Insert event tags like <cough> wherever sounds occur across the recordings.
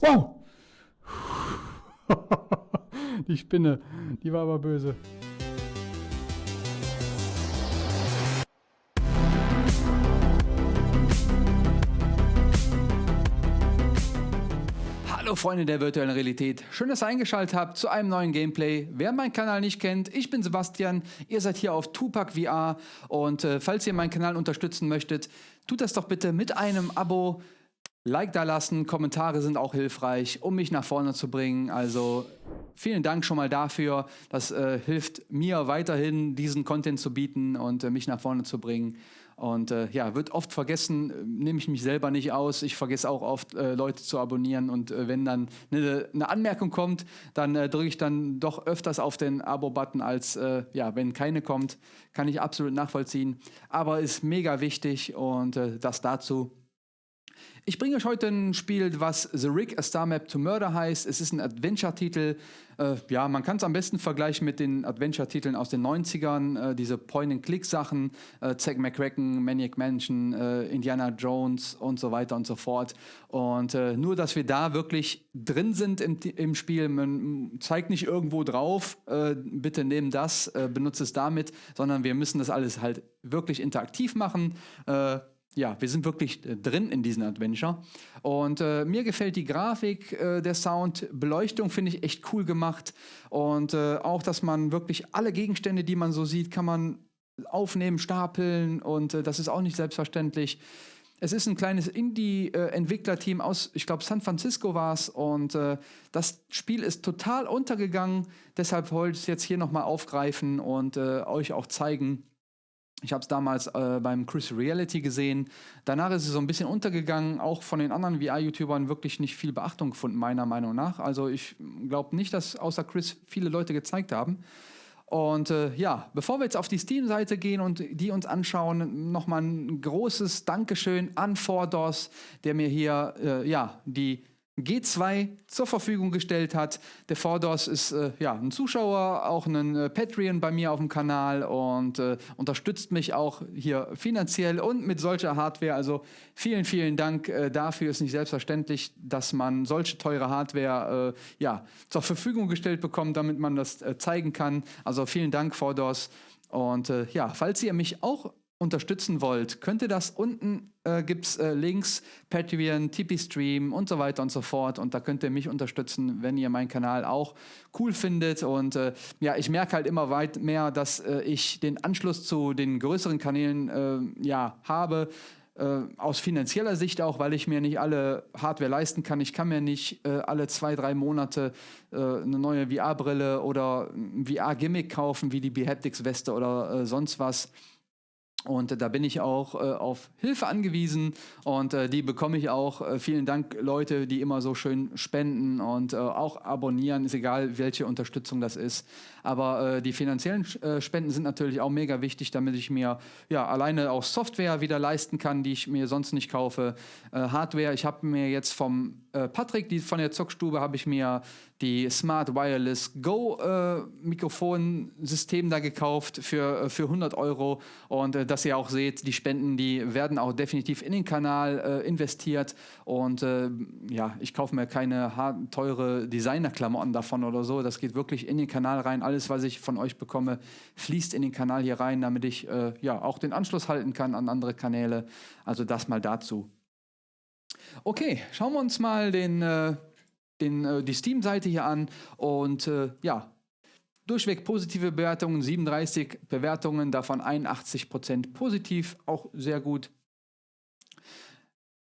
Wow! <laughs> die Spinne, die war aber böse. Hallo Freunde der virtuellen Realität, schön, dass ihr eingeschaltet habt zu einem neuen Gameplay. Wer meinen Kanal nicht kennt, ich bin Sebastian, ihr seid hier auf Tupac VR und äh, falls ihr meinen Kanal unterstützen möchtet, tut das doch bitte mit einem Abo, Like da lassen, Kommentare sind auch hilfreich, um mich nach vorne zu bringen. Also vielen Dank schon mal dafür. Das äh, hilft mir weiterhin, diesen Content zu bieten und äh, mich nach vorne zu bringen. Und äh, ja, wird oft vergessen, äh, nehme ich mich selber nicht aus. Ich vergesse auch oft, äh, Leute zu abonnieren. Und äh, wenn dann eine, eine, Anmerkung kommt, dann drücke ich dann doch öfters auf den Abo-Button, als ja, wenn keine kommt. Kann ich absolut nachvollziehen. Aber ist mega wichtig und das dazu. Ich bringe euch heute ein Spiel, was The Rig, A Star Map to Murder heißt. Es ist ein Adventure-Titel. Äh, ja, man kann es am besten vergleichen mit den Adventure-Titeln aus den 90ern. Äh, diese Point-and-Click-Sachen, äh, Zack McCracken, Maniac Mansion, äh, Indiana Jones und so weiter und so fort. Und äh, nur, dass wir da wirklich drin sind im, im Spiel. Man zeigt nicht irgendwo drauf, äh, bitte nehmen das, benutze es damit, sondern wir müssen das alles halt wirklich interaktiv machen ja, wir sind wirklich äh, drin in diesem Adventure. Und äh, mir gefällt die Grafik, äh, der Sound, Beleuchtung finde ich echt cool gemacht. Und äh, auch, dass man wirklich alle Gegenstände, die man so sieht, kann man aufnehmen, stapeln. Und äh, das ist auch nicht selbstverständlich. Es ist ein kleines Indie-Entwicklerteam aus, ich glaube, San Francisco war es. Und äh, das Spiel ist total untergegangen. Deshalb wollte ich es jetzt hier nochmal aufgreifen und euch auch zeigen ich habe es damals äh, beim Chris Reality gesehen. Danach ist es so ein bisschen untergegangen, auch von den anderen VR-YouTubern wirklich nicht viel Beachtung gefunden, meiner Meinung nach. Also ich glaube nicht, dass außer Chris viele Leute gezeigt haben. Und äh, ja, bevor wir jetzt auf die Steam-Seite gehen und die uns anschauen, nochmal ein großes Dankeschön an Fordos, der mir hier äh, ja, die G2 zur Verfügung gestellt hat. Der Fordos ist äh, ja, ein Zuschauer, auch ein äh, Patreon bei mir auf dem Kanal und äh, unterstützt mich auch hier finanziell und mit solcher Hardware. Also vielen, vielen Dank äh, dafür. Ist nicht selbstverständlich, dass man solche teure Hardware äh, ja, zur Verfügung gestellt bekommt, damit man das äh, zeigen kann. Also vielen Dank, Fordos. Und ja, falls ihr mich auch unterstützen wollt, könnt ihr das unten äh, gibt es äh, Links, Patreon, Tipeee-Stream und so weiter und so fort. Und da könnt ihr mich unterstützen, wenn ihr meinen Kanal auch cool findet. Und äh, ja, ich merke halt immer weit mehr, dass äh, ich den Anschluss zu den größeren Kanälen äh, ja, habe. Äh, aus finanzieller Sicht auch, weil ich mir nicht alle Hardware leisten kann. Ich kann mir nicht alle zwei, drei Monate eine neue VR-Brille oder ein VR-Gimmick kaufen, wie die Behaptics-Weste oder sonst was. Und da bin ich auch äh, auf Hilfe angewiesen und äh, die bekomme ich auch. Äh, vielen Dank, Leute, die immer so schön spenden und äh, auch abonnieren, ist egal, welche Unterstützung das ist. Aber äh, die finanziellen äh, Spenden sind natürlich auch mega wichtig, damit ich mir ja alleine auch Software wieder leisten kann, die ich mir sonst nicht kaufe. Hardware, ich habe mir jetzt vom Patrick, die von der Zockstube, habe ich mir die Smart Wireless Go äh, Mikrofonsystem da gekauft für, äh, für 100 Euro. Und äh, dass ihr auch seht, die Spenden, die werden auch definitiv in den Kanal äh, investiert. Und äh, ja, ich kaufe mir keine teure Designerklamotten davon oder so, das geht wirklich in den Kanal rein, alles was ich von euch bekomme, fließt in den Kanal hier rein, damit ich äh, ja auch den Anschluss halten kann an andere Kanäle, also das mal dazu. Okay, schauen wir uns mal den den, äh, die Steam-Seite hier an und äh, ja, durchweg positive Bewertungen, 37 Bewertungen, davon 81% positiv, auch sehr gut.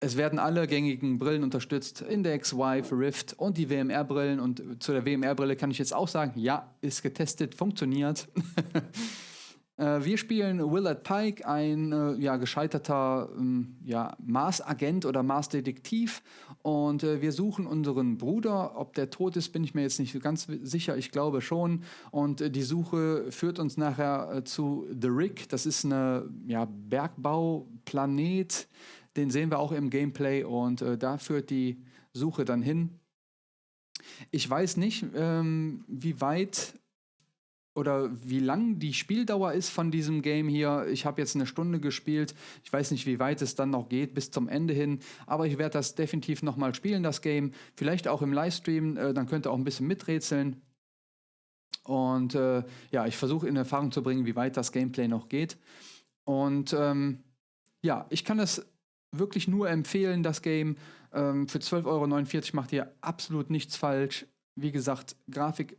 Es werden alle gängigen Brillen unterstützt, Index, Vive, Rift und die WMR-Brillen. Und zu der WMR-Brille kann ich jetzt auch sagen, ja, ist getestet, funktioniert. <laughs> Äh, wir spielen Willard Pike, ein äh, ja, gescheiterter ähm, ja, Mars-Agent oder Mars-Detektiv. Und äh, wir suchen unseren Bruder. Ob der tot ist, bin ich mir jetzt nicht ganz sicher. Ich glaube schon. Und äh, die Suche führt uns nachher äh, zu The Rig. Das ist eine ja, Bergbauplanet. Den sehen wir auch im Gameplay. Und äh, da führt die Suche dann hin. Ich weiß nicht, ähm, wie weit oder wie lang die Spieldauer ist von diesem Game hier. Ich habe jetzt eine Stunde gespielt. Ich weiß nicht, wie weit es dann noch geht bis zum Ende hin, aber ich werde das definitiv nochmal spielen, das Game. Vielleicht auch im Livestream, äh, dann könnt ihr auch ein bisschen miträtseln. Und äh, ja, ich versuche in Erfahrung zu bringen, wie weit das Gameplay noch geht. Und ähm, ja, ich kann es wirklich nur empfehlen, das Game. Ähm, für 12,49 Euro macht ihr absolut nichts falsch. Wie gesagt, Grafik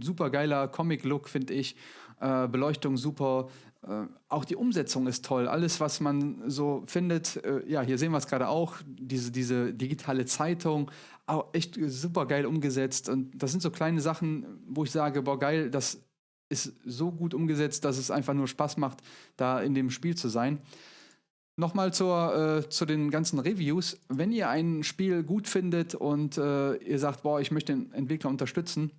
super geiler Comic-Look, finde ich. Äh, Beleuchtung super. Äh, auch die Umsetzung ist toll. Alles, was man so findet, äh, ja, hier sehen wir es gerade auch, diese, diese digitale Zeitung, auch echt super geil umgesetzt. Und das sind so kleine Sachen, wo ich sage, boah, geil, das ist so gut umgesetzt, dass es einfach nur Spaß macht, da in dem Spiel zu sein. Nochmal zur, äh, zu den ganzen Reviews. Wenn ihr ein Spiel gut findet und äh, ihr sagt, boah, ich möchte den Entwickler unterstützen,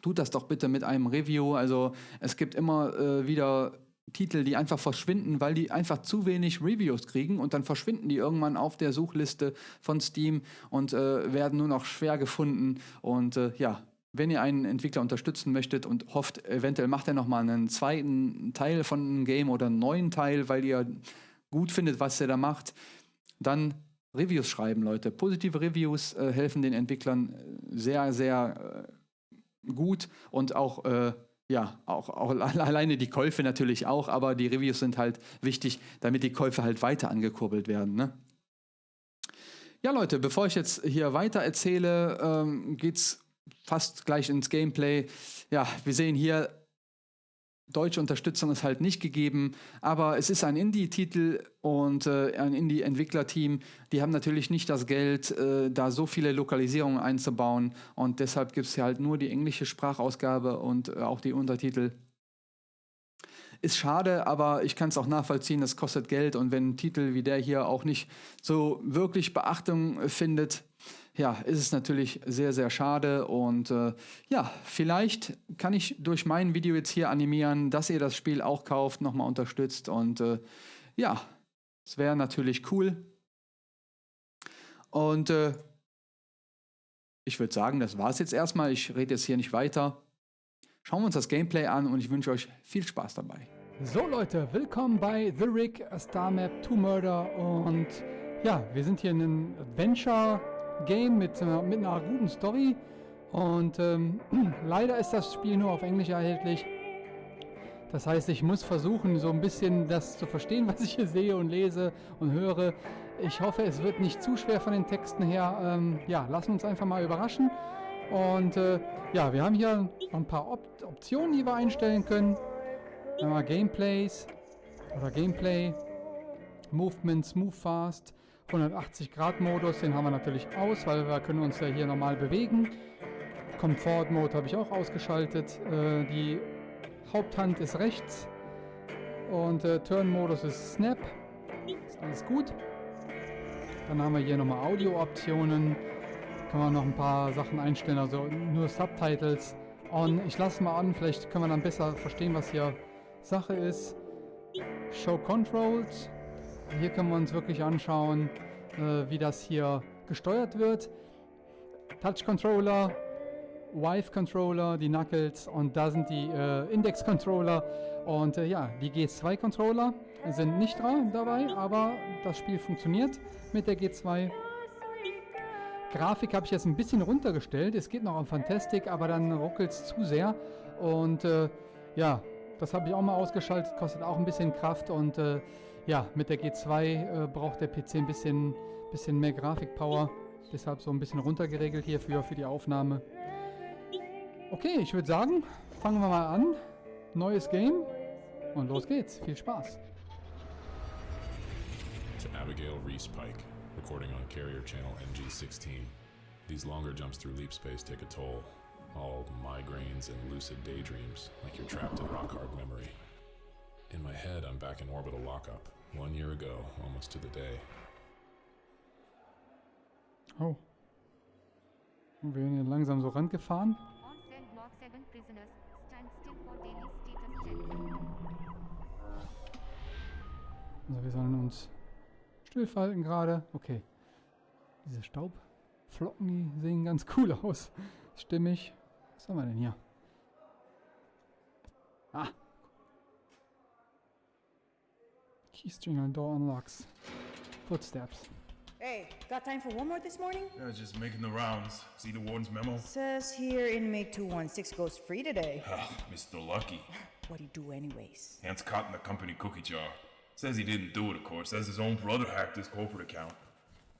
tut das doch bitte mit einem Review. Also es gibt immer äh, wieder Titel, die einfach verschwinden, weil die einfach zu wenig Reviews kriegen und dann verschwinden die irgendwann auf der Suchliste von Steam und äh, werden nur noch schwer gefunden. Und äh, ja, wenn ihr einen Entwickler unterstützen möchtet und hofft, eventuell macht er nochmal einen zweiten Teil von einem Game oder einen neuen Teil, weil ihr gut findet, was er da macht, dann Reviews schreiben, Leute. Positive Reviews äh, helfen den Entwicklern äh, sehr, sehr äh, gut und auch, äh, ja, auch, auch <laughs> alleine die Käufe natürlich auch, aber die Reviews sind halt wichtig, damit die Käufe halt weiter angekurbelt werden. Ne? Ja, Leute, bevor ich jetzt hier weiter erzähle, ähm, geht es fast gleich ins Gameplay. Ja, wir sehen hier deutsche Unterstützung ist halt nicht gegeben, aber es ist ein Indie-Titel und äh, ein Indie-Entwicklerteam. Die haben natürlich nicht das Geld, äh, da so viele Lokalisierungen einzubauen und deshalb gibt es hier halt nur die englische Sprachausgabe und äh, auch die Untertitel. Ist schade, aber ich kann es auch nachvollziehen, das kostet Geld und wenn ein Titel wie der hier auch nicht so wirklich Beachtung findet, ja, ist es natürlich sehr, sehr schade. Und äh, ja, vielleicht kann ich durch mein Video jetzt hier animieren, dass ihr das Spiel auch kauft, nochmal unterstützt. Und äh, ja, es wäre natürlich cool. Und äh, ich würde sagen, das war es jetzt erstmal. Ich rede jetzt hier nicht weiter. Schauen wir uns das Gameplay an und ich wünsche euch viel Spaß dabei. So Leute, willkommen bei The Rig, Star Map to Murder und ja, wir sind hier in einem Adventure Game mit, äh, mit einer guten Story. Und ähm, <clears throat> leider ist das Spiel nur auf Englisch erhältlich. Das heißt, ich muss versuchen, so ein bisschen das zu verstehen, <laughs> was ich hier sehe und lese und höre. Ich hoffe, es wird nicht zu schwer von den Texten her. Ähm, ja, lassen uns einfach mal überraschen. Und äh, ja, wir haben hier ein paar Op Optionen, die wir einstellen können. Einmal Gameplays oder Gameplay, Movements, Move Fast, 180 Grad Modus, den haben wir natürlich aus, weil wir können uns ja hier normal bewegen. Comfort Mode habe ich auch ausgeschaltet. Äh, die Haupthand ist rechts und äh, Turn Modus ist Snap. Ist alles gut. Dann haben wir hier nochmal Audio Optionen. Kann man noch ein paar Sachen einstellen, also nur Subtitles on. Ich lasse mal an, vielleicht können wir dann besser verstehen, was hier Sache ist. Show Controls. Hier können wir uns wirklich anschauen, äh, wie das hier gesteuert wird. Touch Controller, Wife Controller, die Knuckles und da sind die äh, Index Controller und äh, ja, die G2 Controller sind nicht dabei, aber das Spiel funktioniert mit der G2. Grafik habe ich jetzt ein bisschen runtergestellt. Es geht noch auf Fantastic, aber dann ruckelt es zu sehr. Und äh, ja, das habe ich auch mal ausgeschaltet, kostet auch ein bisschen Kraft und äh, ja, mit der G2 äh, braucht der PC ein bisschen, bisschen mehr Grafikpower. Deshalb so ein bisschen runtergeregelt hier für, für die Aufnahme. Okay, ich würde sagen, fangen wir mal an. Neues Game und los geht's. Viel Spaß. To Abigail Reese Pike, recording on Carrier Channel NG16. These longer jumps through leap space take a toll. All migraines and lucid daydreams, like you're trapped in rock hard memory. In my head, I'm back in orbital lockup, one year ago, almost to the day. Oh. Und wir werden hier langsam so rangefahren. Also wir sollen uns stillfalten gerade. Okay. Diese Staubflocken, die sehen ganz cool aus. Stimmig. Was haben wir denn hier? Ah. Keystring on door unlocks. Footsteps. Hey, got time for one more this morning? Yeah, just making the rounds. See the warden's memo? Says here inmate 216 goes free today. Ah, Mr. Lucky. What do you do anyways? Hands caught in the company cookie jar. Says he didn't do it, of course. Says his own brother hacked his corporate account.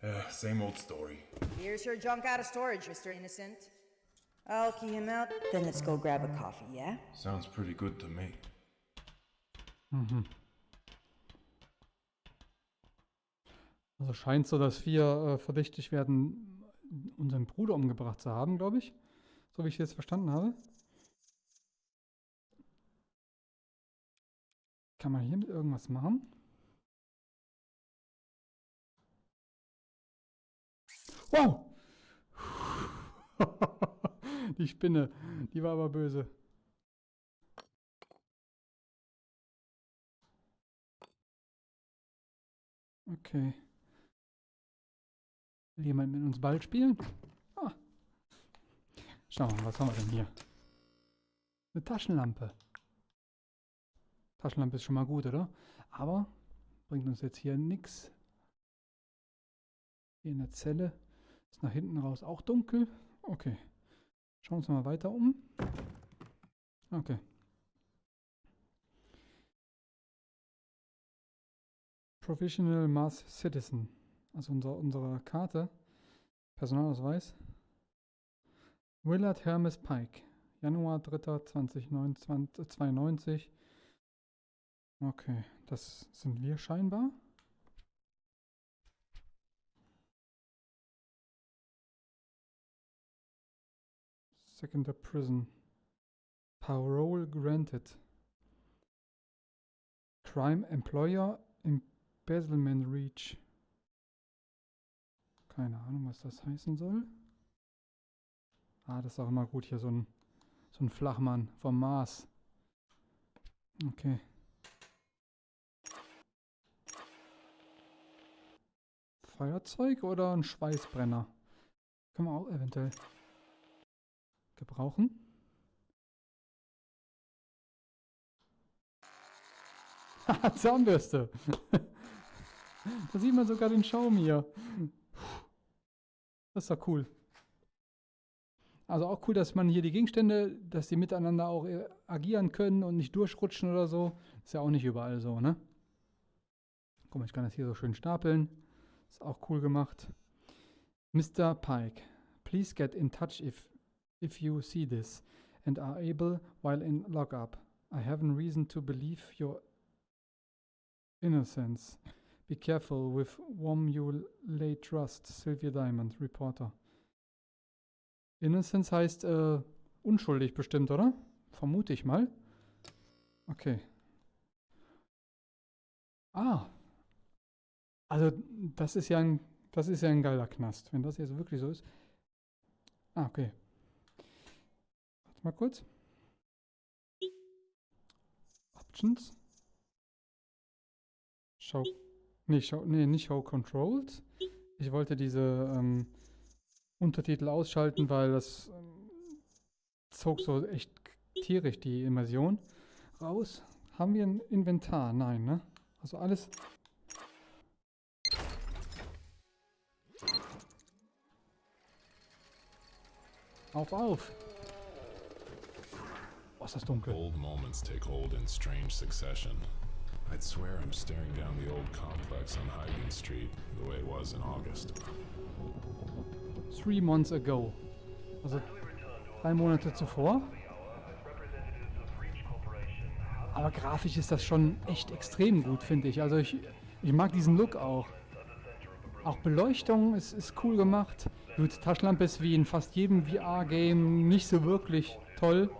Yeah, same old story. Here's your junk out of storage, Mr. Innocent. I'll key him out, then let's go grab a coffee, yeah? Sounds pretty good to me. Also scheint so, dass wir äh, verdächtig werden, unseren Bruder umgebracht zu haben, glaube ich. So wie ich es jetzt verstanden habe. Kann man hiermit irgendwas machen? Wow! <laughs> die Spinne, die war aber böse. Okay. Will jemand mit uns Ball spielen? Ah. Schauen wir mal, was haben wir denn hier? Eine Taschenlampe. Taschenlampe ist schon mal gut, oder? Aber bringt uns jetzt hier nichts. Hier in der Zelle ist nach hinten raus auch dunkel. Okay. Schauen wir uns mal weiter um. Okay. Provisional Mass Citizen. Also unser, unsere Karte. Personalausweis. Willard Hermes Pike. Januar 3. 2092. Okay, das sind wir scheinbar. Secondary Prison. Parole granted. Crime Employer Embezzlement Reach. Keine Ahnung, was das heißen soll. Ah, das ist auch immer gut hier, so ein, so ein Flachmann vom Mars. Okay. Feuerzeug oder ein Schweißbrenner? Können wir auch eventuell gebrauchen. <laughs> Zahnbürste. <laughs> da sieht man sogar den Schaum hier. Das ist doch cool. Also auch cool, dass man hier die Gegenstände, dass die miteinander auch äh, agieren können und nicht durchrutschen oder so. Ist ja auch nicht überall so, ne? Guck mal, ich kann das hier so schön stapeln. Ist auch cool gemacht. Mr. Pike, please get in touch if, if you see this and are able while in lockup. I have a reason to believe your innocence. Be careful with whom you lay trust. Sylvia Diamond, Reporter. Innocence heißt äh, unschuldig bestimmt, oder? Vermute ich mal. Okay. Ah. Also, das ist ja ein, das ist ja ein geiler Knast, wenn das jetzt wirklich so ist. Ah, okay. Warte mal kurz. Options. Show. Nee, show, nee, nicht Show Controlled. Ich wollte diese ähm, Untertitel ausschalten, weil das ähm, zog so echt tierisch die Immersion raus. Haben wir ein Inventar? Nein, ne? Also alles. Auf, auf! Oh, ist das dunkel. Old moments take hold in strange succession. I'd swear I'm staring down the old complex on Hyden Street, the way it was in August. Three months ago. Also drei Monate zuvor. Aber grafisch ist das schon echt extrem gut, finde ich. Also ich, ich mag diesen Look auch. Auch Beleuchtung ist, ist cool gemacht. Gut, Taschenlampe ist wie in fast jedem VR-Game nicht so wirklich toll.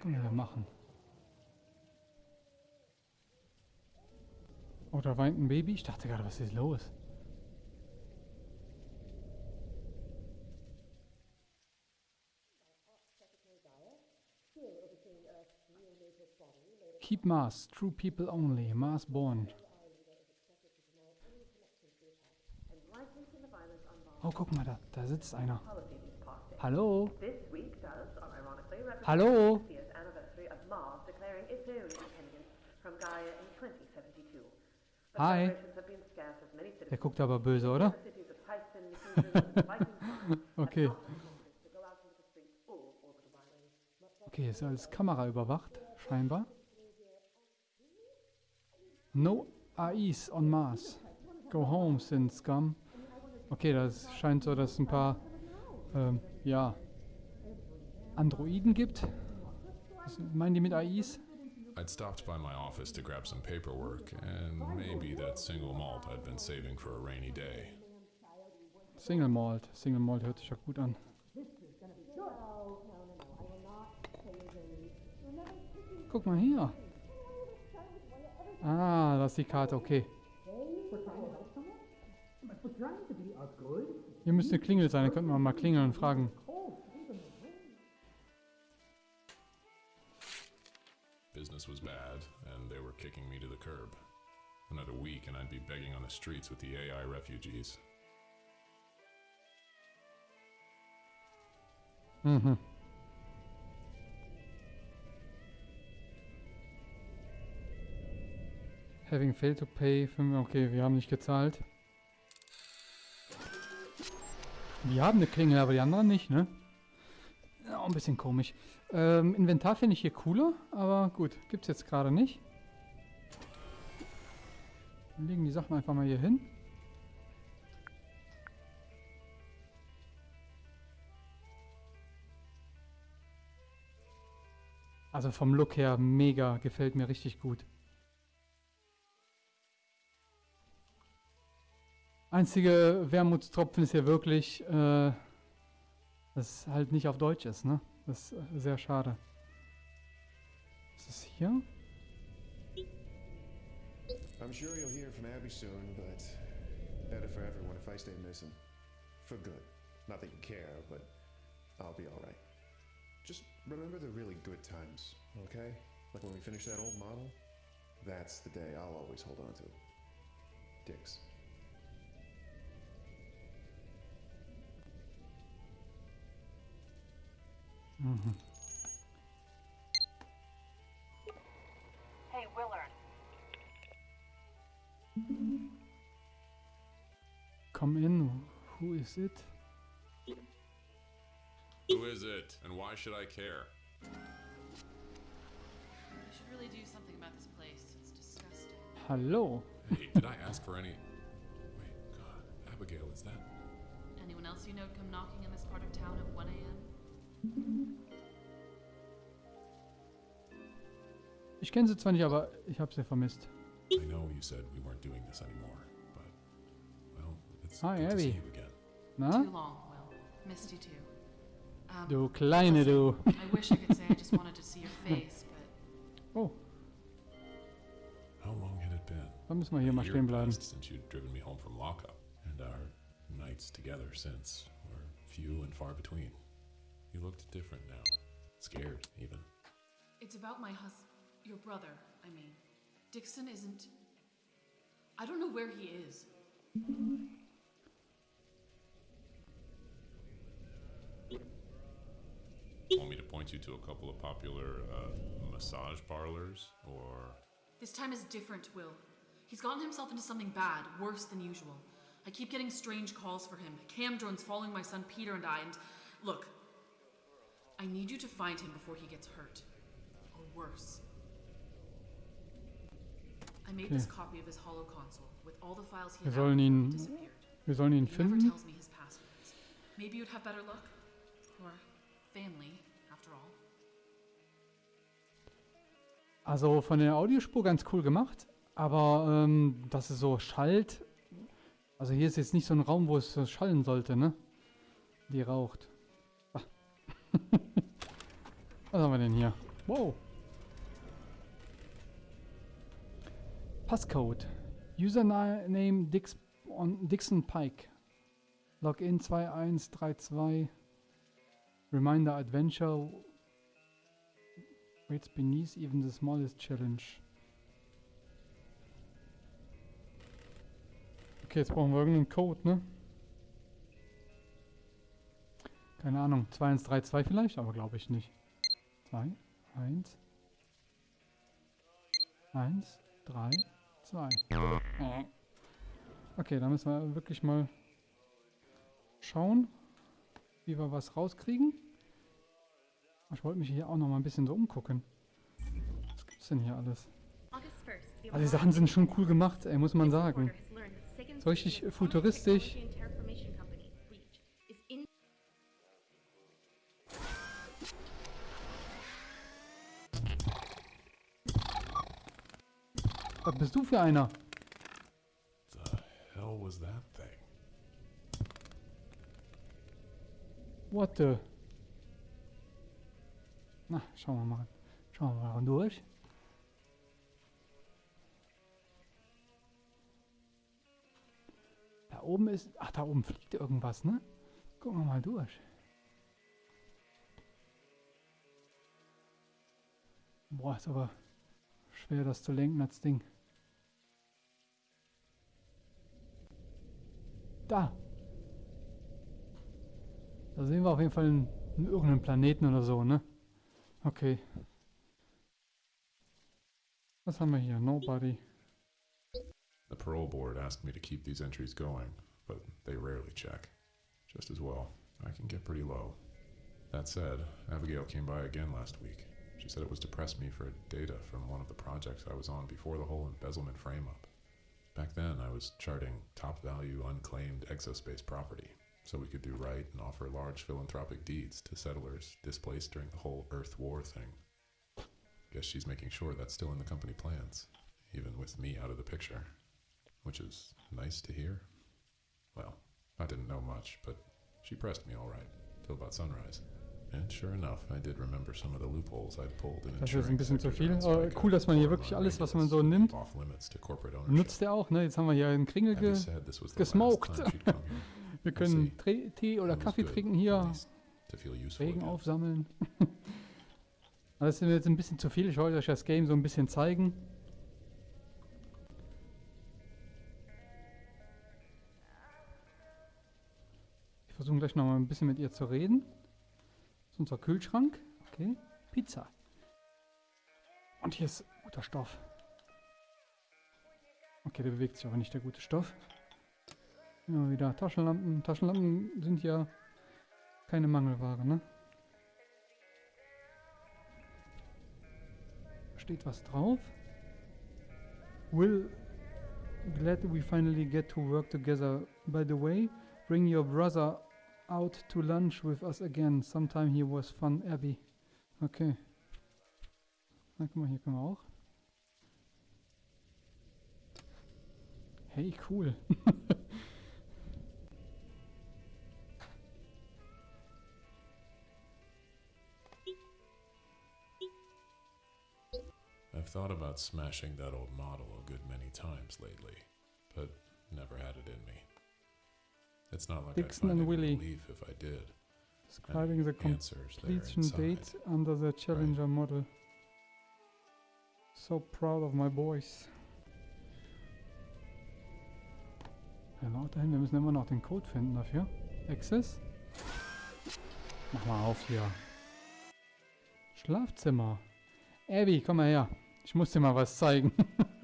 können wir ja machen. Oh, da weint ein Baby. Ich dachte gerade, was ist los? Keep Mars, true people only, Mars born. Oh, guck mal, da, da sitzt einer. Hallo? Hallo? Hi. Der guckt aber böse, oder? <laughs> Okay. Okay, ist alles Kamera überwacht, scheinbar. No AIs on Mars. Go home, sin scum. Okay, das scheint so, dass es ein paar, ähm, ja, Androiden gibt. Was meinen die mit AIs? I'd stopped by my office to grab some paperwork and maybe that single malt I'd been saving for a rainy day. Single Malt. Single Malt hört sich ja gut an. Guck mal hier. Ah, das ist die Karte, okay. Hier müsste eine Klingel sein, da könnten wir mal klingeln und fragen. Business was bad, and they were kicking me to the curb. Another week, and I'd be begging on the streets with the AI refugees. Mhm. Having failed to pay. fünf- Okay, wir haben nicht gezahlt. Wir haben eine Klingel, aber die anderen nicht, ne? Ja, ein bisschen komisch. Ähm, Inventar finde ich hier cooler, aber gut, gibt's jetzt gerade nicht. Wir legen die Sachen einfach mal hier hin. Also vom Look her mega, gefällt mir richtig gut. Einzige Wermutstropfen ist hier wirklich, äh, dass es halt nicht auf Deutsch ist, ne? Das ist äh, sehr schade. Ist hier? I'm sure you'll hear from Abby soon, but better for everyone if I stay missing. For good. Not that you care, but I'll be alright. Just remember the really good times, okay? Like when we finish that old model? That's the day I'll always hold on to. Dix. Hey, Willard. Come in, who is it? Who is it, and why should I care? We should really do something about this place. It's disgusting. Hallo? Hey, did I ask for any. Wait, God, Abigail, is that. Anyone else you know come knocking in this part of town at 1 a.m.? Ich kenne sie zwar nicht, aber ich habe sie vermisst. I know you said we weren't doing this anymore, but. Well, it's Hi, good to see Abby. you again. Na? Too long, Will. Missed you too. Um, Du kleine du. I wish I could say I just wanted to see your <laughs> face, but Oh, How long had it been? dann müssen wir hier mal stehen bleiben. since you'd driven me home from lockup, and our nights together since were few and far between. You looked different now. Scared, even. it's about my hus... Your brother, I mean. Dixon isn't... I don't know where he is. Want me to point you to a couple of popular uh, massage parlors? Or. This time is different, Will. He's gotten himself into something bad, worse than usual. I keep getting strange calls for him. Cam drones following my son Peter and I, and look, I need you to find him before he gets hurt. Or worse. I made this copy of his holo console with all the files he Wir had sollen before he ihn- disappeared. Wir sollen ihn He never finden. tells me his passwords. Maybe you'd have better luck. Or family, after all. Also von der Audiospur ganz cool gemacht, aber ähm, dass es so schallt. Also hier ist jetzt nicht so ein Raum, wo es schallen sollte, ne? Die raucht. <laughs> Was haben wir denn hier? Wow. Passcode. Username Dix on Dixon Pike. Login 2132. Reminder Adventure. Waits beneath even the smallest challenge. Okay, jetzt brauchen wir irgendeinen Code, ne? Keine Ahnung. 2132 vielleicht, aber glaube ich nicht. 2, 1, 1, 3, 2. Okay, da müssen wir wirklich mal schauen, wie wir was rauskriegen. Ich wollte mich hier auch noch mal ein bisschen so umgucken. Was gibt's denn hier alles? Also die Sachen sind schon cool gemacht, ey, muss man sagen. So richtig futuristisch. Was bist du für einer? The hell was that thing? What the? Na, schauen wir mal. Schauen wir mal durch. Da oben ist... Ach, da oben fliegt irgendwas, ne? Gucken wir mal durch. Boah, ist aber schwer, das zu lenken, das Ding. Da. Da sehen wir auf jeden Fall einen, einen irgendeinen Planeten oder so, ne? Okay. Was haben wir hier? Nobody. The parole board asked me to keep these entries going, but they rarely check. Just as well, I can get pretty low. That said, Abigail came by again last week. She said it was to press me for data from one of the projects I was on before the whole embezzlement frame up. Back then, I was charting top value unclaimed exospace property, so we could do right and offer large philanthropic deeds to settlers displaced during the whole Earth War thing. Guess she's making sure that's still in the company plans, even with me out of the picture. Which is nice to hear. Well, I didn't know much, but she pressed me all right, till about sunrise. Das ist ein bisschen zu viel. Aber cool, dass man hier wirklich alles, was man so nimmt, nutzt er auch, ne? Jetzt haben wir hier einen Kringel ge gesmoked. <laughs> Wir können Tee oder Kaffee trinken hier, Regen aufsammeln. Aber <laughs> Das ist mir jetzt ein bisschen zu viel. Ich wollte euch das Game so ein bisschen zeigen. Ich versuche gleich noch mal ein bisschen mit ihr zu reden. Unser Kühlschrank. Okay. Pizza. Und hier ist guter Stoff. Okay, der bewegt sich aber nicht, der gute Stoff. Immer wieder Taschenlampen. Taschenlampen sind ja keine Mangelware, ne? Steht was drauf? Will, glad we finally get to work together. By the way, bring your brother out to lunch with us again. Sometime he was fun, Abby. Okay. Na, guck mal, hier können wir auch. Hey, cool. <laughs> I've thought about smashing that old model a good many times lately, but never had it in me. It's not like Dixon I'd find and Willie. relief if I did. Describing the completion date under the Challenger model. So proud of my boys. Laut dahin, wir müssen immer noch den Code finden dafür. Access. Mach mal auf hier. Schlafzimmer. Abby, komm mal her. Ich muss dir mal was zeigen. <laughs>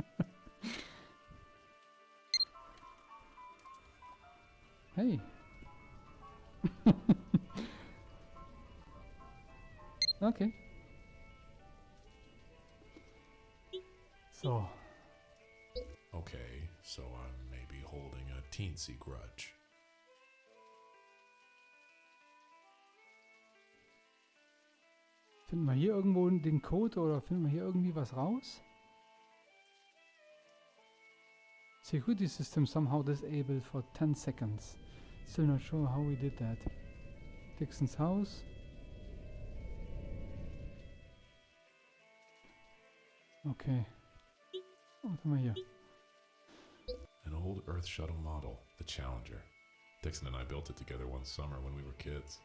hey. <laughs> okay. So. Okay, so I'm maybe holding a teensy grudge. Finden wir hier irgendwo den Code oder finden wir hier irgendwie was raus? Security system somehow disabled for 10 seconds. Still not sure how we did that. Dixon's house. Okay. Was haben wir hier? An old Earth shuttle model, the Challenger. Dixon and I built it together one summer when we were kids.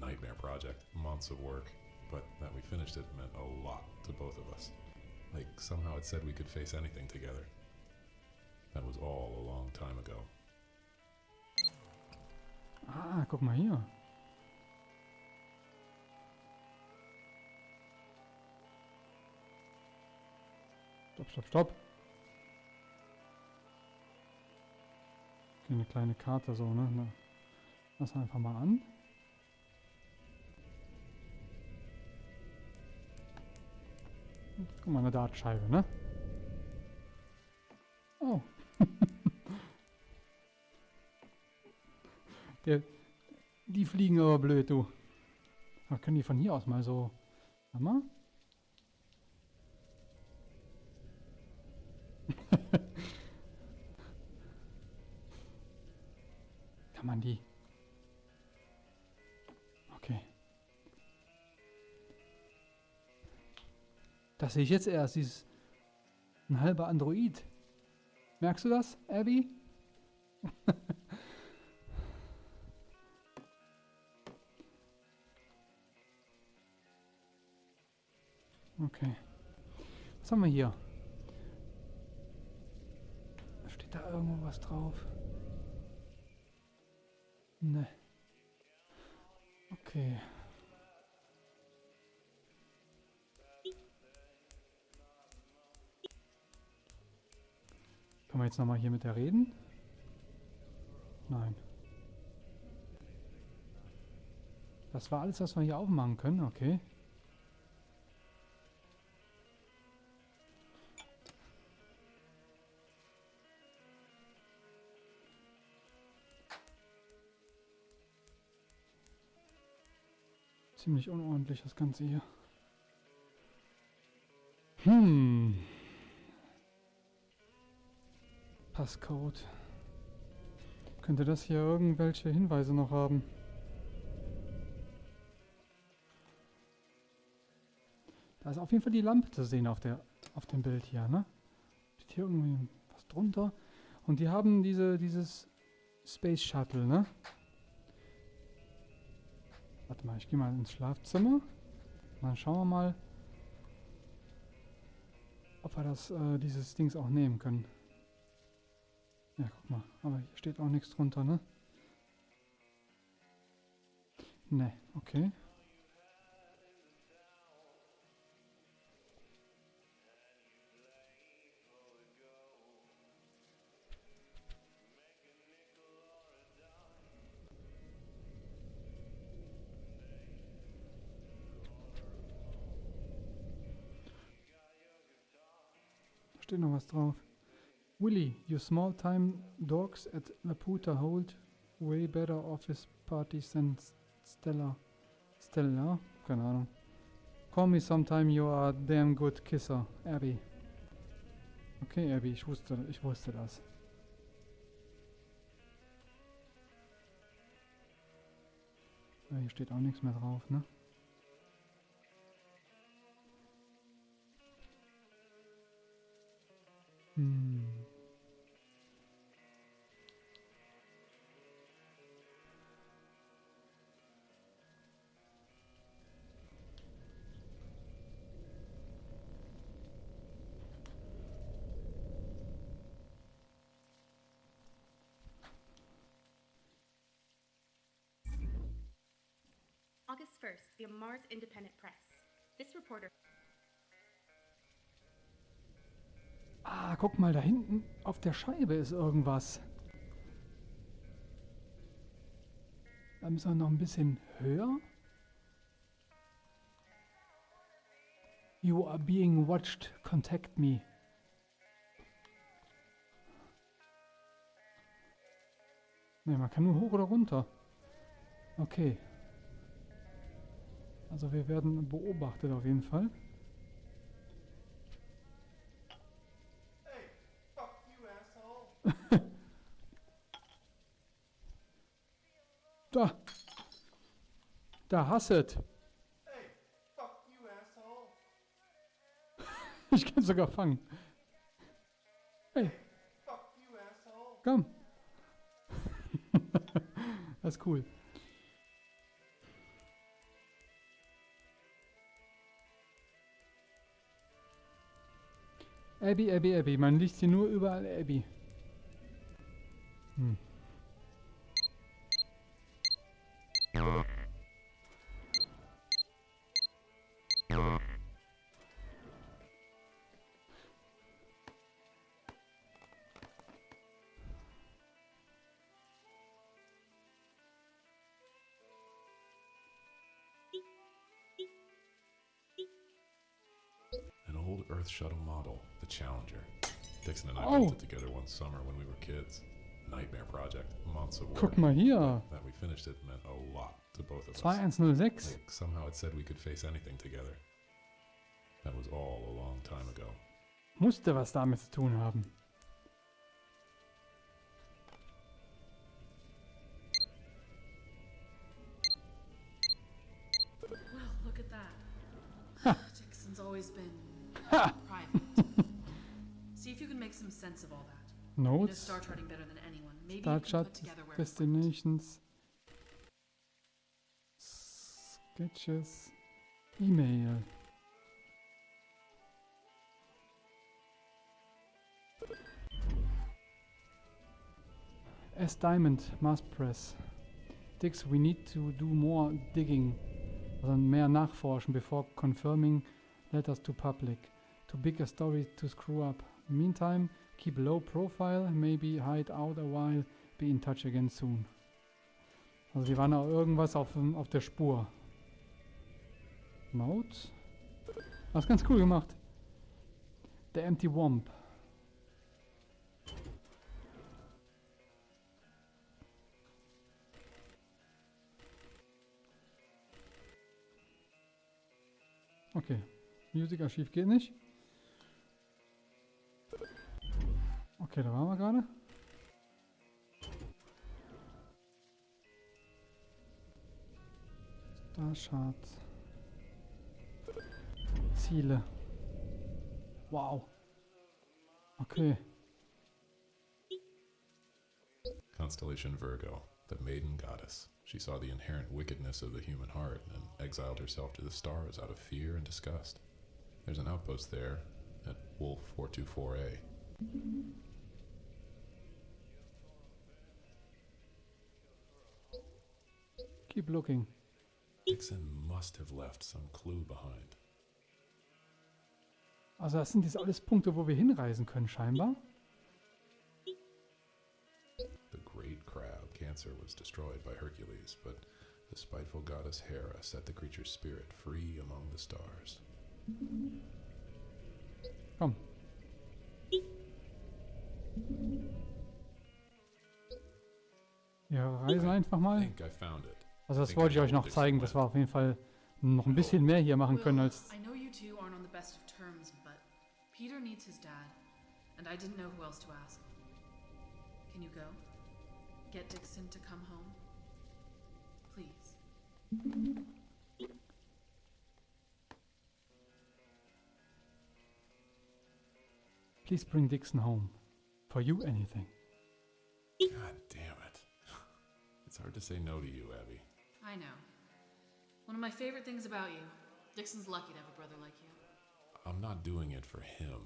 Nightmare project, months of work. but that we finished it meant a lot to both of us. Like somehow it said we could face anything together. That was all a long time ago. Ah, guck mal hier. Stopp, stopp, stopp. Eine kleine Karte so, ne? Lass einfach mal an. Guck mal, eine Dartscheibe, ne? Oh. <laughs> Der, die fliegen aber blöd, du. Ach, können die von hier aus mal so... Warte mal. <laughs> Kann man die... Okay. Das sehe ich jetzt erst, dieses... Ein halber Android. Merkst du das, Abby? <laughs> Was haben wir hier? Steht da irgendwo was drauf? Ne. Okay. Können wir jetzt nochmal hier mit der reden? Nein. Das war alles, was wir hier aufmachen können, okay. Ziemlich unordentlich das Ganze hier. Hm. Passcode. Könnte das hier irgendwelche Hinweise noch haben? Da ist auf jeden Fall die Lampe zu sehen auf, der, auf dem Bild hier, ne? Steht hier irgendwie was drunter. Und die haben diese, dieses Space Shuttle, ne? Warte mal, ich gehe mal ins Schlafzimmer. Dann schauen wir mal, ob wir das, äh, dieses Dings auch nehmen können. Ja, guck mal. Aber hier steht auch nichts drunter, ne? Ne, okay. Steht noch was drauf. Willy, you small-time dogs at Laputa hold way better office parties than Stella. Stella? Keine Ahnung. Call me sometime you are a damn good kisser, Abby. Okay, Abby, ich wusste, ich wusste das. Ja, hier steht auch nichts mehr drauf, ne? August 1st, the Mars Independent Press. This reporter Ah, guck mal, da hinten auf der Scheibe ist irgendwas. Da müssen wir noch ein bisschen höher. You are being watched. Contact me. Ne, man kann nur hoch oder runter. Okay. Also wir werden beobachtet auf jeden Fall. Da. Da hasset. <laughs> Ich kann sogar fangen. Hey. Komm. <laughs> das ist cool. Abby, Abby, Abby. Man liest hier nur überall Abby. Hm. Earth shuttle model, the Challenger. Dixon and I Oh. built it together one summer when we were kids. Nightmare project, months of work. Guck mal hier. That we finished it meant a lot to both of us. 2106. Like somehow it said we could face anything together. That was all a long time ago. Musste was damit zu tun haben. Well, look at that. Dixon's always been private. See if you can make some sense of all that. You know Notes, star Chart. Destinations, Sketches, E-Mail. S Diamond, Mass Press. Dix, we need to do more digging, also mehr nachforschen before confirming letters to public. Too big a story to screw up. Meantime, keep low profile, maybe hide out a while, be in touch again soon. Also die waren auch irgendwas auf, dem- auf der Spur. Notes? Das ist ganz cool gemacht. Der Empty Womp. Okay. Musikarchiv geht nicht. Okay, da waren wir gerade. Starchart. Ziele. Wow. Okay. Constellation Virgo, the maiden goddess. She saw the inherent wickedness of the human heart and exiled herself to the stars out of fear and disgust. There's an outpost there at Wolf 424A. Keep looking. Dixon must have left some clue behind. Also das sind jetzt alles Punkte, wo wir hinreisen können scheinbar. The great crab, Cancer, was destroyed by Hercules, but the spiteful goddess Hera set the creature's spirit free among the stars. Komm. Wir reisen einfach I mal. think I found it. Also das wollte ich know euch noch zeigen, dass wir auf jeden Fall noch ein bisschen mehr hier machen können als... I know you two aren't on the best of terms, but Peter needs his dad, and I didn't know who else to ask. Can you go? Get Dixon to come home? Please. Please bring Dixon home. For you anything. God damn it. <laughs> It's hard to say no to you, Abby. I know. One of my favorite things about you. Dixon's lucky to have a brother like you. I'm not doing it for him.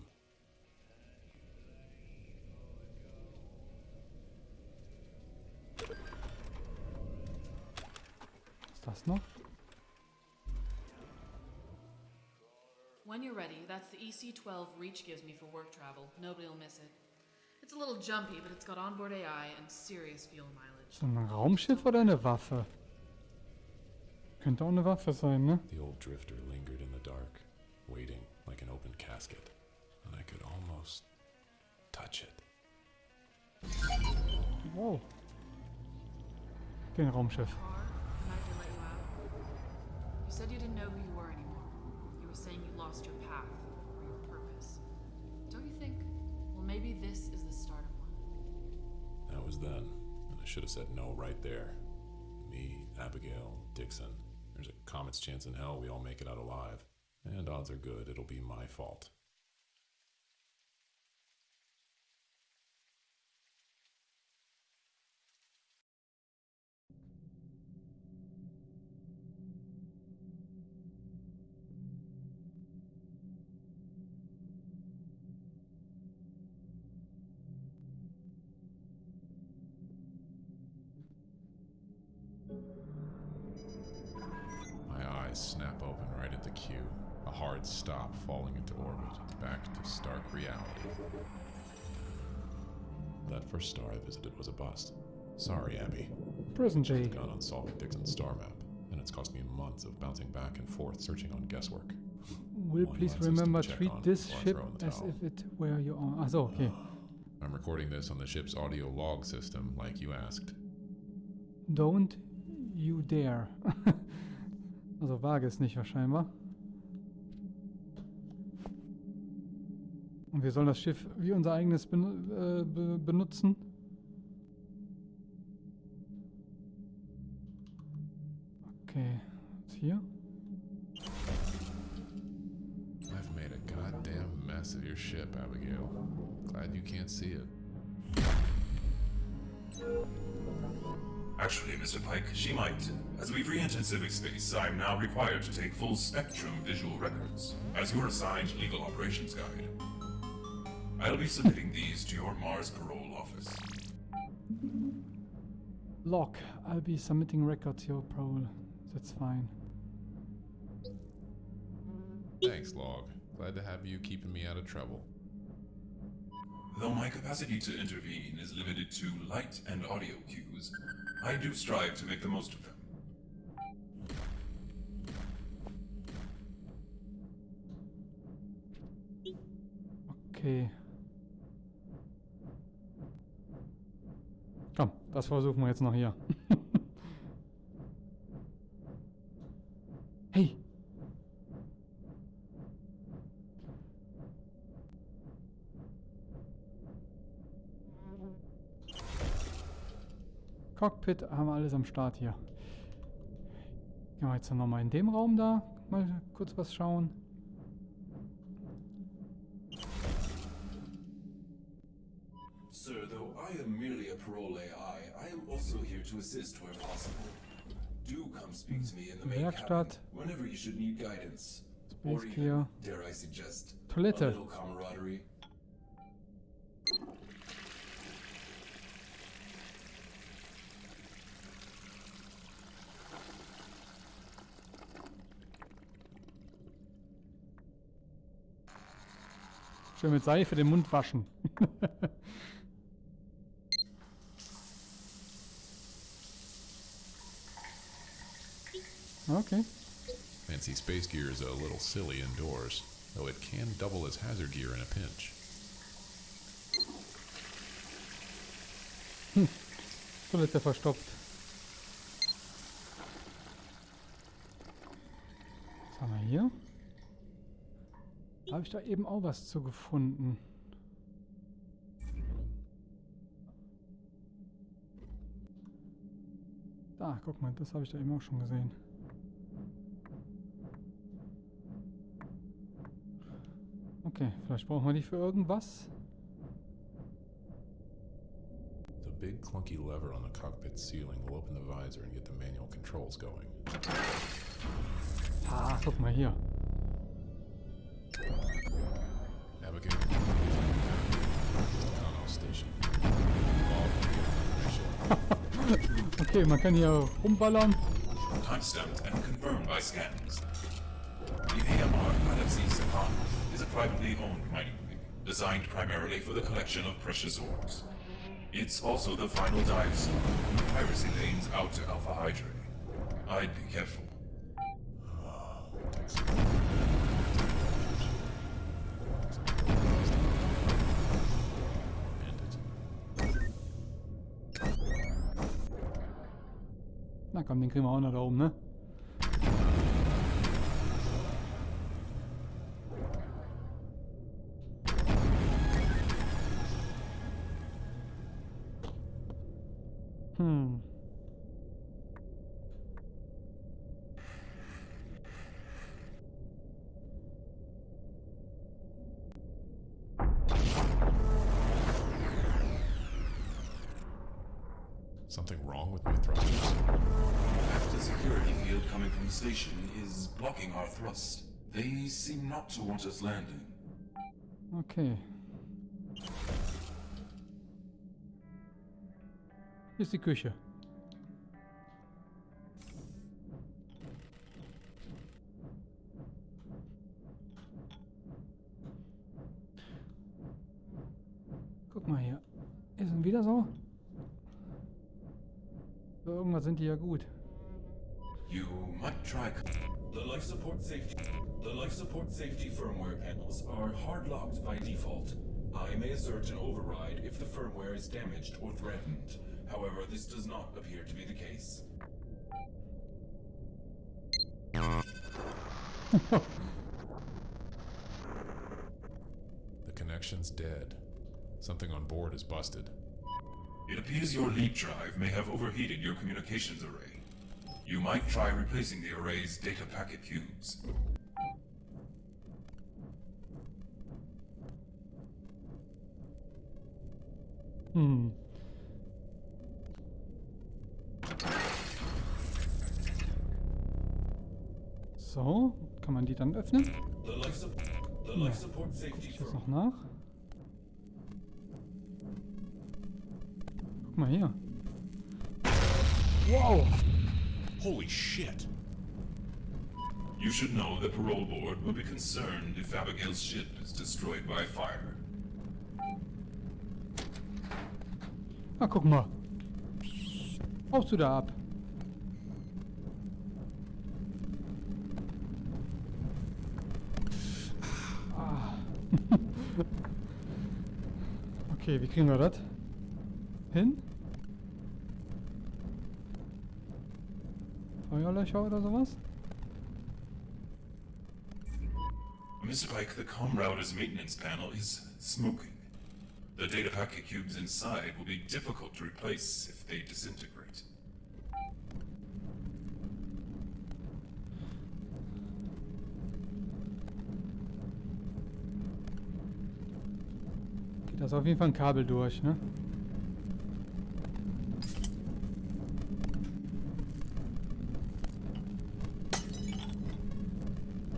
Ist das noch? When you're ready, that's the EC12 Reach gives me for work travel. Nobody will miss it. It's a little jumpy, but it's got onboard AI and serious fuel mileage. So ein Raumschiff oder eine Waffe? Könnte auch eine Waffe sein, ne? The old drifter lingered in the dark, waiting like an open casket, and I could almost touch it. Wow. Okay, ein Raumschiff. Car, can I delay you? You said you didn't know who you were anymore. You were saying you lost your path or your purpose. Don't you think? Well, maybe this is the start of one. That was then, and I should have said no right there. Me, Abigail, Dixon. Comet's chance in hell we all make it out alive. And odds are good it'll be my fault. Stop falling into orbit, back to stark reality. That first star I visited was a bust. Sorry, Abby. Prison J. Gone on solving Dixon's star map, and it's cost me months of bouncing back and forth searching on guesswork. Will One please remember treat this ship throw in the as if it were your own. Ach ah, so, okay. <sighs> I'm recording this on the ship's audio log system, like you asked. Don't you dare. <laughs> also wage es nicht wahrscheinlich. Und wir sollen das Schiff wie unser eigenes benu äh, be benutzen. Okay, was hier? I've made a goddamn mess of your ship, Abigail. Glad you can't see it. Actually, Mr. Pike, she might. As we've re-entered civic space, I'm now required to take full spectrum visual records, as your assigned legal operations guide. I'll be submitting these to your Mars parole office. Log. I'll be submitting records to your parole. That's fine. Thanks, Log. Glad to have you keeping me out of trouble. Though my capacity to intervene is limited to light and audio cues, I do strive to make the most of them. Okay. Komm, das versuchen wir jetzt noch hier. <laughs> hey! Cockpit haben wir alles am Start hier. Gehen wir jetzt noch mal in dem Raum da mal kurz was schauen. Sir, though I am merely a parole AI, I am also here to assist where possible. Do come speak to me in the main Werkstatt. whenever you should need guidance. Or even, dare I suggest, a Toilette. little camaraderie. Schön mit Seife den Mund waschen. <laughs> okay. Fancy space gear is a little silly indoors, though it can double as hazard gear in a pinch. Toilette verstopft. Was haben wir hier? Habe ich da eben auch was zu gefunden? Da, guck mal, das habe ich da eben auch schon gesehen. Okay, vielleicht brauchen wir die für irgendwas. The big clunky lever on the cockpit ceiling will open the visor and get the manual controls going. Ah, guck mal hier. Down station. <laughs> Okay, man kann hier rumballern. Timestamped and confirmed by scans. The AMR Galaxy Sakan is a privately owned mining rig, designed primarily for the collection of precious ores. It's also the final dive zone piracy lanes out to Alpha Hydrae. I'd be careful. Na komm, den kriegen wir auch noch da oben, ne? Hm. Something wrong with my thrusters? The security field coming from the station is blocking our thrust. They seem not to want us landing. Okay. Hier ist die Küche. Guck mal hier. Hier sind wieder so. Für irgendwas sind die ja gut. You might try. The life support safety. The life support safety firmware panels are hard locked by default. I may assert an override if the firmware is damaged or threatened. However, this does not appear to be the case. <laughs> The connection's dead. Something on board is busted. It appears your leap drive may have overheated your communications array. You might try replacing the array's data packet cubes. Hm. So, kann man die dann öffnen? Support safety Ich das noch nach. Guck mal hier. Wow! Holy shit! You should know the parole board will be concerned if Abigail's ship is destroyed by fire. Ah, guck mal. Haust du da ab? Okay, wie kriegen wir das? Hin? Feuerlöcher oder sowas? Mr. Pike, the comm router's maintenance panel is smoking. The data packet cubes inside will be difficult to replace if they disintegrate. Geht das auf jeden Fall ein Kabel durch, ne?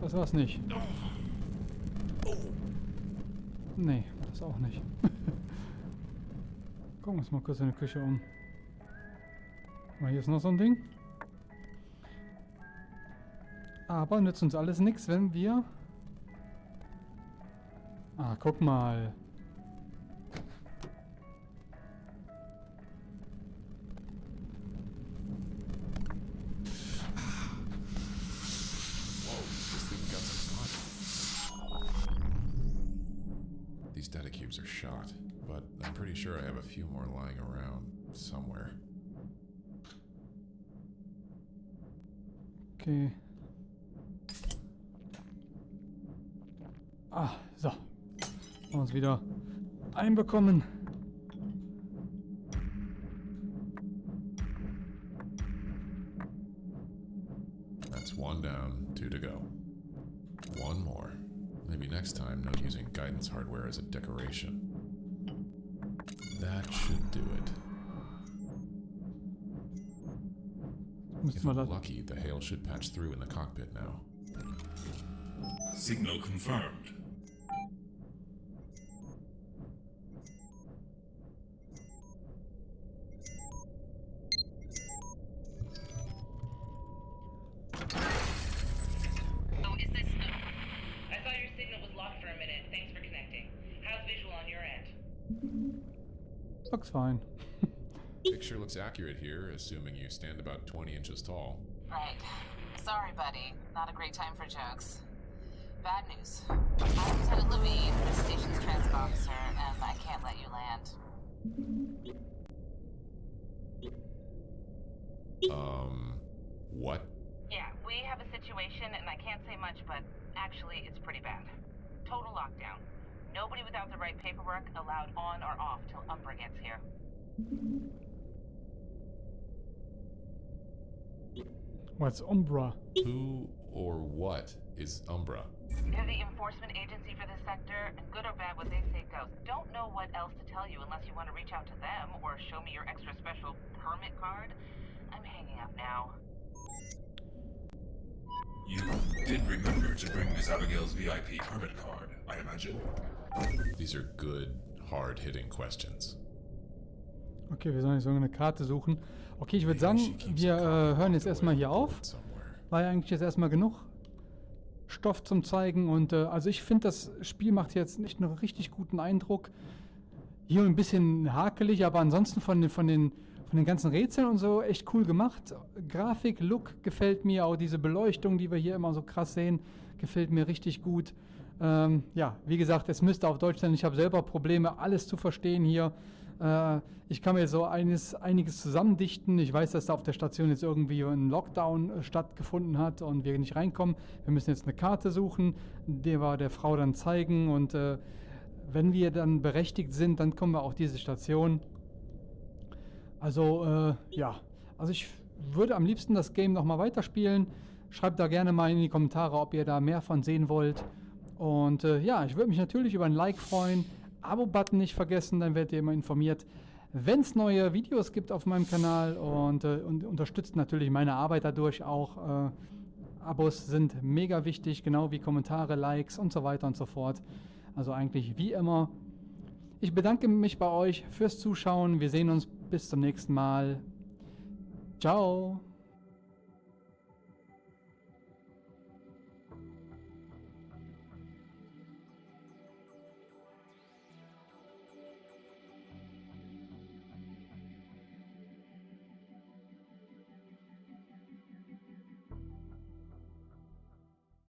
Das war's nicht. Nee, das auch nicht. <laughs> Gucken wir uns mal kurz in der Küche um. Mal, hier ist noch so ein Ding. Aber nützt uns alles nichts, wenn wir... Ah, guck mal. Few more lying around somewhere. Okay. Ah, so. Haben uns wieder einbekommen. That's one down, two to go. One more. Maybe next time, no using guidance hardware as a decoration. That should do it. If wir I'm lucky, the hail should patch through in the cockpit now. Signal confirmed. Looks fine. <laughs> Picture looks accurate here, assuming you stand about 20 inches tall. Right. Sorry, buddy. Not a great time for jokes. Bad news. I'm Lieutenant Levine, the station's transit officer, and I can't let you land. Um, what? Yeah, we have a situation, and I can't say much, but actually, it's pretty bad. Total lockdown. Nobody without the right paperwork allowed on or off till Umbra gets here. What's Umbra? Who or what is Umbra? They're the enforcement agency for this sector, and good or bad, what they say goes. Don't know what else to tell you unless you want to reach out to them or show me your extra special permit card. I'm hanging up now. You did remember to bring Miss Abigail's VIP permit card, I imagine. These are good, hard hitting questions. Okay, wir sollen jetzt irgendeine Karte suchen. Okay, ich würde sagen, wir äh, hören jetzt erstmal hier auf. War ja eigentlich jetzt erstmal genug Stoff zum Zeigen. Und äh, also ich finde, das Spiel macht jetzt nicht einen richtig guten Eindruck. hier ein bisschen hakelig, aber ansonsten von, den- von, den, von den ganzen Rätseln und so echt cool gemacht. Grafik, Look gefällt mir, auch diese Beleuchtung, die wir hier immer so krass sehen, gefällt mir richtig gut. Ähm, ja, wie gesagt, es müsste auf Deutsch sein. Ich habe selber Probleme, alles zu verstehen hier. Äh, ich kann mir so eines, einiges zusammendichten. Ich weiß, dass da auf der Station jetzt irgendwie ein Lockdown äh, stattgefunden hat und wir nicht reinkommen. Wir müssen jetzt eine Karte suchen, die wir der Frau dann zeigen und äh, wenn wir dann berechtigt sind, dann kommen wir auf diese Station. Also, äh, ja. Also ich würde am liebsten das Game nochmal weiterspielen. Schreibt da gerne mal in die Kommentare, ob ihr da mehr von sehen wollt. Und äh, ja, ich würde mich natürlich über ein Like freuen. Abo-Button nicht vergessen, dann werdet ihr immer informiert, wenn es neue Videos gibt auf meinem Kanal. Und, äh, und unterstützt natürlich meine Arbeit dadurch auch. Äh, Abos sind mega wichtig, genau wie Kommentare, Likes und so weiter und so fort. Also eigentlich wie immer. Ich bedanke mich bei euch fürs Zuschauen. Wir sehen uns bis zum nächsten Mal. Ciao.